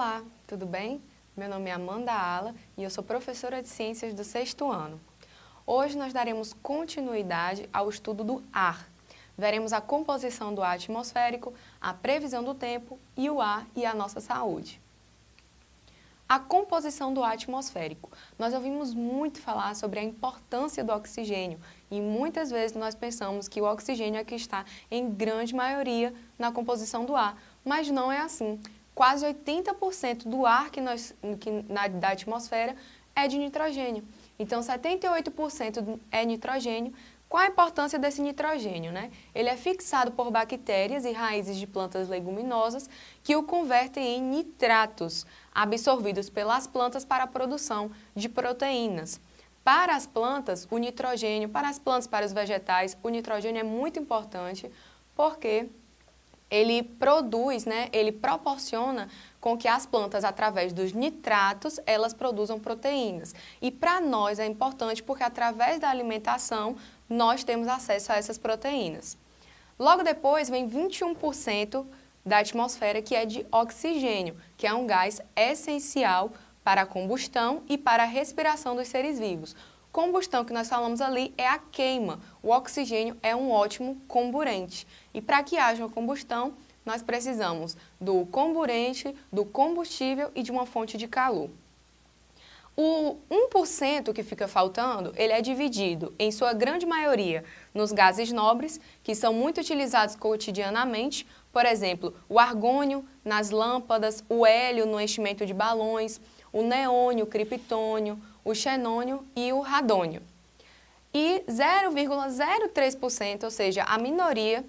Olá, tudo bem? Meu nome é Amanda Ala e eu sou professora de Ciências do sexto ano. Hoje nós daremos continuidade ao estudo do ar. Veremos a composição do ar atmosférico, a previsão do tempo e o ar e a nossa saúde. A composição do ar atmosférico. Nós ouvimos muito falar sobre a importância do oxigênio e muitas vezes nós pensamos que o oxigênio é que está em grande maioria na composição do ar, mas não é assim quase 80% do ar que nós, que, na, da atmosfera é de nitrogênio. Então, 78% é nitrogênio. Qual a importância desse nitrogênio? Né? Ele é fixado por bactérias e raízes de plantas leguminosas que o convertem em nitratos, absorvidos pelas plantas para a produção de proteínas. Para as plantas, o nitrogênio, para as plantas, para os vegetais, o nitrogênio é muito importante porque ele produz, né, ele proporciona com que as plantas, através dos nitratos, elas produzam proteínas. E para nós é importante porque através da alimentação nós temos acesso a essas proteínas. Logo depois vem 21% da atmosfera que é de oxigênio, que é um gás essencial para a combustão e para a respiração dos seres vivos. Combustão que nós falamos ali é a queima. O oxigênio é um ótimo comburente. E para que haja uma combustão, nós precisamos do comburente, do combustível e de uma fonte de calor. O 1% que fica faltando, ele é dividido, em sua grande maioria, nos gases nobres, que são muito utilizados cotidianamente, por exemplo, o argônio nas lâmpadas, o hélio no enchimento de balões, o neônio, o criptônio, o xenônio e o radônio. E 0,03%, ou seja, a minoria,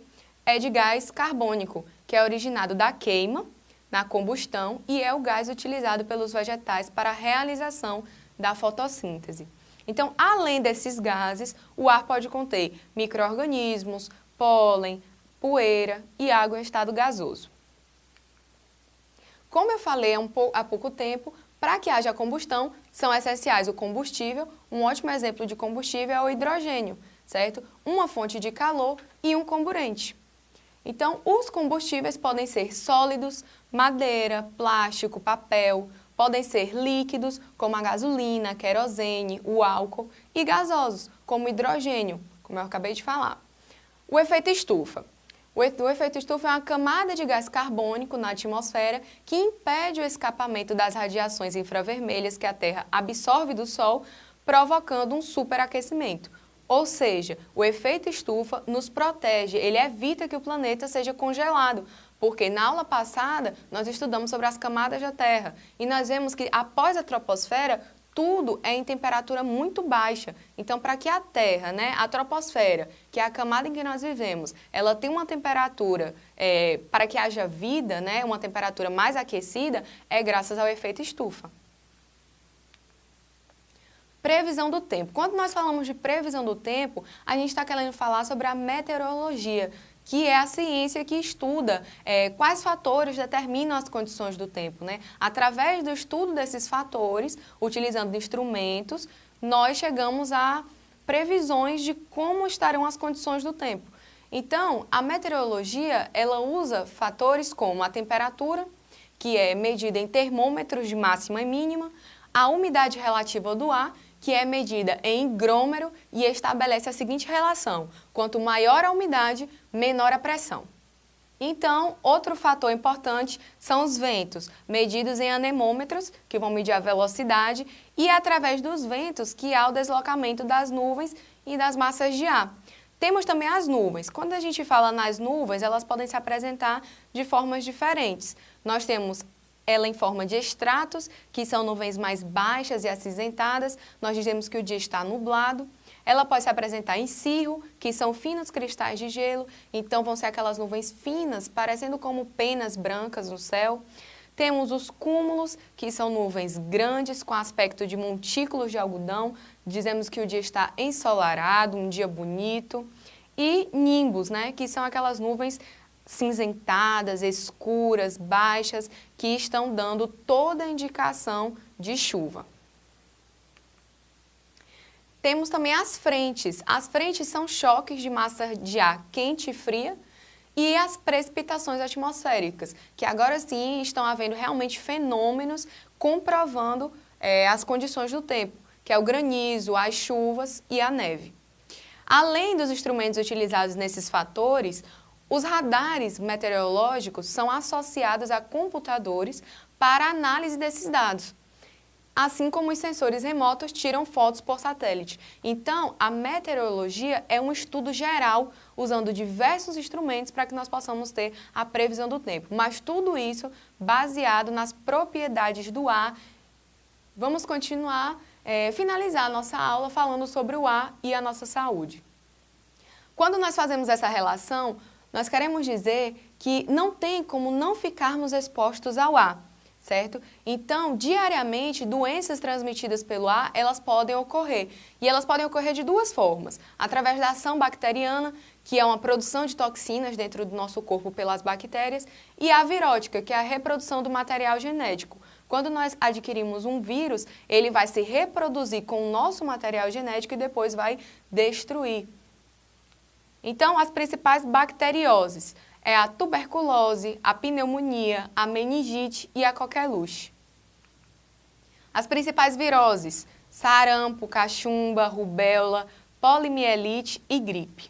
é de gás carbônico, que é originado da queima, na combustão, e é o gás utilizado pelos vegetais para a realização da fotossíntese. Então, além desses gases, o ar pode conter micro-organismos, pólen, poeira e água em estado gasoso. Como eu falei há, pouco tempo, para que haja combustão, são essenciais o combustível, um ótimo exemplo de combustível é o hidrogênio, certo? Uma fonte de calor e um comburente. Então, os combustíveis podem ser sólidos, madeira, plástico, papel, podem ser líquidos, como a gasolina, querosene, o álcool, e gasosos, como hidrogênio, como eu acabei de falar. O efeito estufa. O efeito estufa é uma camada de gás carbônico na atmosfera que impede o escapamento das radiações infravermelhas que a Terra absorve do Sol, provocando um superaquecimento. Ou seja, o efeito estufa nos protege, ele evita que o planeta seja congelado, porque na aula passada nós estudamos sobre as camadas da Terra e nós vemos que após a troposfera tudo é em temperatura muito baixa. Então, para que a Terra, né, a troposfera, que é a camada em que nós vivemos, ela tenha uma temperatura, é, para que haja vida, né, uma temperatura mais aquecida, é graças ao efeito estufa. Previsão do tempo. Quando nós falamos de previsão do tempo, a gente está querendo falar sobre a meteorologia, que é a ciência que estuda é, quais fatores determinam as condições do tempo. Né? Através do estudo desses fatores, utilizando instrumentos, nós chegamos a previsões de como estarão as condições do tempo. Então, a meteorologia, ela usa fatores como a temperatura, que é medida em termômetros de máxima e mínima, a umidade relativa do ar que é medida em higrômetro e estabelece a seguinte relação, quanto maior a umidade, menor a pressão. Então, outro fator importante são os ventos, medidos em anemômetros, que vão medir a velocidade, e é através dos ventos que há o deslocamento das nuvens e das massas de ar. Temos também as nuvens. Quando a gente fala nas nuvens, elas podem se apresentar de formas diferentes. Nós temos ela em forma de estratos, que são nuvens mais baixas e acinzentadas, nós dizemos que o dia está nublado. Ela pode se apresentar em cirro, que são finos cristais de gelo, então vão ser aquelas nuvens finas, parecendo como penas brancas no céu. Temos os cúmulos, que são nuvens grandes com aspecto de montículos de algodão, dizemos que o dia está ensolarado, um dia bonito. E nimbos, né, que são aquelas nuvens cinzentadas, escuras, baixas, que estão dando toda a indicação de chuva. Temos também as frentes. As frentes são choques de massa de ar quente e fria e as precipitações atmosféricas, que agora sim estão havendo realmente fenômenos comprovando é, as condições do tempo, que é o granizo, as chuvas e a neve. Além dos instrumentos utilizados nesses fatores, os radares meteorológicos são associados a computadores para análise desses dados, assim como os sensores remotos tiram fotos por satélite. Então, a meteorologia é um estudo geral usando diversos instrumentos para que nós possamos ter a previsão do tempo, mas tudo isso baseado nas propriedades do ar. Vamos continuar, é, finalizar a nossa aula falando sobre o ar e a nossa saúde. Quando nós fazemos essa relação, nós queremos dizer que não tem como não ficarmos expostos ao ar, certo? Então, diariamente, doenças transmitidas pelo ar, elas podem ocorrer. E elas podem ocorrer de duas formas. Através da ação bacteriana, que é uma produção de toxinas dentro do nosso corpo pelas bactérias, e a virótica, que é a reprodução do material genético. Quando nós adquirimos um vírus, ele vai se reproduzir com o nosso material genético e depois vai destruir então, as principais bacterioses é a tuberculose, a pneumonia, a meningite e a coqueluche. As principais viroses, sarampo, cachumba, rubéola, polimielite e gripe.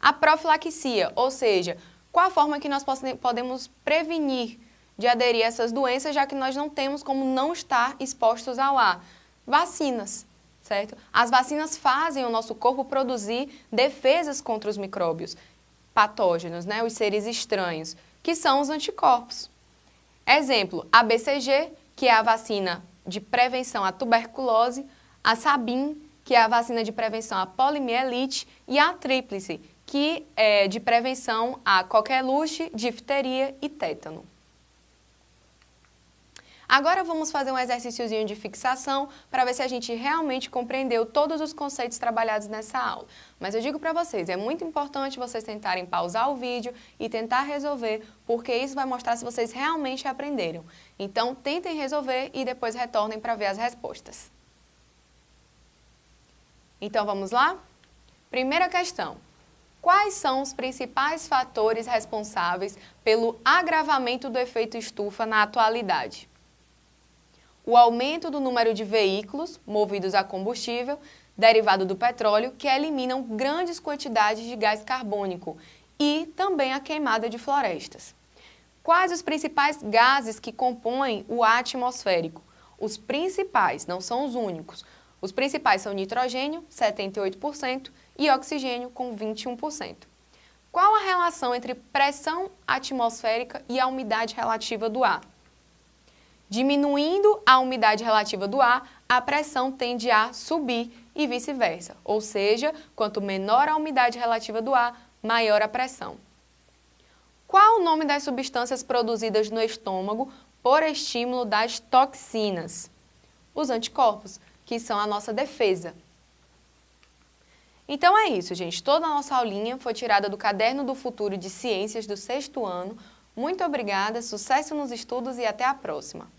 A profilaxia, ou seja, qual a forma que nós podemos prevenir de aderir a essas doenças, já que nós não temos como não estar expostos ao ar? Vacinas certo? As vacinas fazem o nosso corpo produzir defesas contra os micróbios patógenos, né? os seres estranhos, que são os anticorpos. Exemplo, a BCG, que é a vacina de prevenção à tuberculose, a Sabin, que é a vacina de prevenção à polimielite, e a Tríplice, que é de prevenção a coqueluche, difteria e tétano. Agora vamos fazer um exercíciozinho de fixação para ver se a gente realmente compreendeu todos os conceitos trabalhados nessa aula. Mas eu digo para vocês, é muito importante vocês tentarem pausar o vídeo e tentar resolver, porque isso vai mostrar se vocês realmente aprenderam. Então tentem resolver e depois retornem para ver as respostas. Então vamos lá? Primeira questão. Quais são os principais fatores responsáveis pelo agravamento do efeito estufa na atualidade? O aumento do número de veículos movidos a combustível derivado do petróleo que eliminam grandes quantidades de gás carbônico e também a queimada de florestas. Quais os principais gases que compõem o atmosférico? Os principais, não são os únicos. Os principais são nitrogênio, 78%, e oxigênio, com 21%. Qual a relação entre pressão atmosférica e a umidade relativa do ar? Diminuindo a umidade relativa do ar, a pressão tende a subir e vice-versa, ou seja, quanto menor a umidade relativa do ar, maior a pressão. Qual o nome das substâncias produzidas no estômago por estímulo das toxinas? Os anticorpos, que são a nossa defesa. Então é isso, gente. Toda a nossa aulinha foi tirada do Caderno do Futuro de Ciências do sexto ano. Muito obrigada, sucesso nos estudos e até a próxima!